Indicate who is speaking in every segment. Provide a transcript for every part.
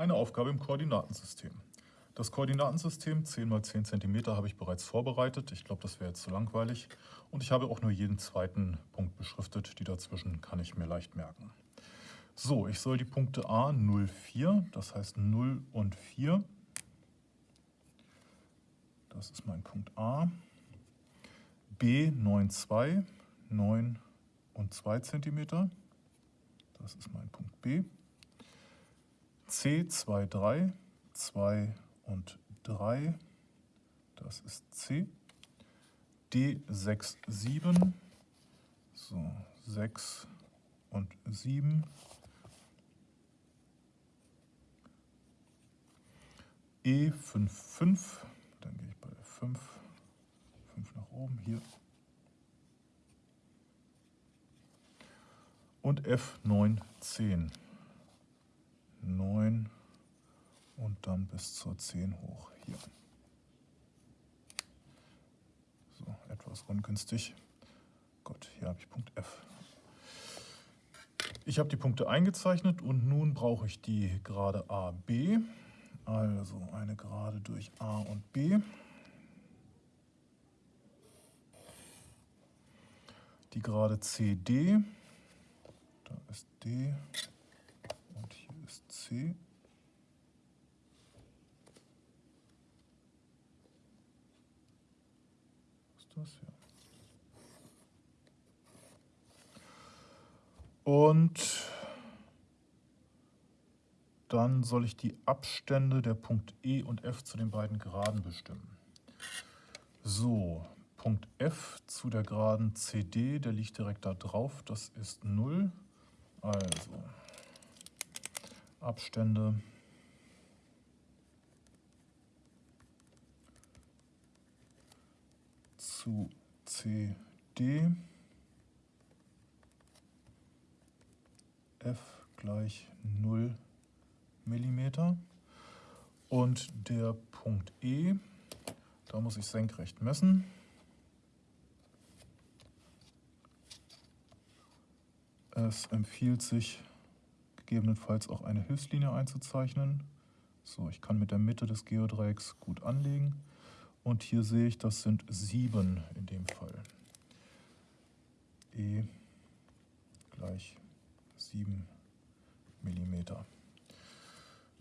Speaker 1: Eine Aufgabe im Koordinatensystem. Das Koordinatensystem 10 x 10 cm habe ich bereits vorbereitet. Ich glaube, das wäre jetzt zu langweilig. Und ich habe auch nur jeden zweiten Punkt beschriftet. Die dazwischen kann ich mir leicht merken. So, ich soll die Punkte A 0, 4, das heißt 0 und 4. Das ist mein Punkt A. B 9, 2, 9 und 2 cm. Das ist mein Punkt B. C 2, 3, 2 und 3, das ist C. D 6, 7, so 6 und 7. E 5, 5, dann gehe ich bei der 5, 5 nach oben hier. Und F 9, 10. 9 und dann bis zur 10 hoch hier. So, etwas ungünstig. Gut, hier habe ich Punkt F. Ich habe die Punkte eingezeichnet und nun brauche ich die Gerade AB. Also eine Gerade durch A und B. Die Gerade CD. Da ist D C. Was ist das hier? Und dann soll ich die Abstände der Punkt E und F zu den beiden Geraden bestimmen. So, Punkt F zu der Geraden CD, der liegt direkt da drauf, das ist 0. Also Abstände. zu CD F gleich 0 mm und der Punkt E, da muss ich senkrecht messen. Es empfiehlt sich gegebenenfalls auch eine Hilfslinie einzuzeichnen. So, ich kann mit der Mitte des Geodreiecks gut anlegen. Und hier sehe ich, das sind 7 in dem Fall. E gleich 7 mm.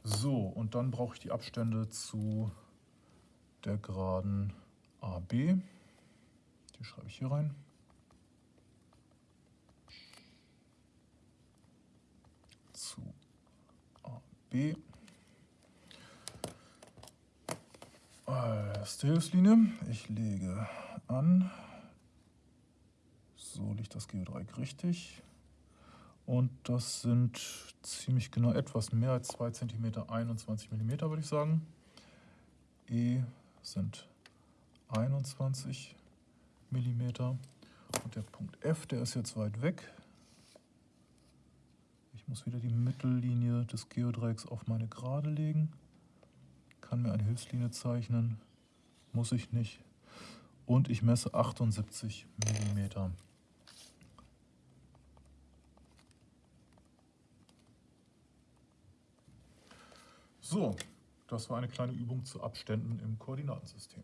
Speaker 1: So, und dann brauche ich die Abstände zu der Geraden AB. Die schreibe ich hier rein. zu AB. Erste Hilfslinie. Ich lege an. So liegt das Geodreieck richtig. Und das sind ziemlich genau etwas mehr als 2 cm, 21 mm würde ich sagen. E sind 21 mm. Und der Punkt F, der ist jetzt weit weg. Ich muss wieder die Mittellinie des Geodreiecks auf meine Gerade legen. Kann mir eine Hilfslinie zeichnen. Muss ich nicht. Und ich messe 78 mm. So, das war eine kleine Übung zu Abständen im Koordinatensystem.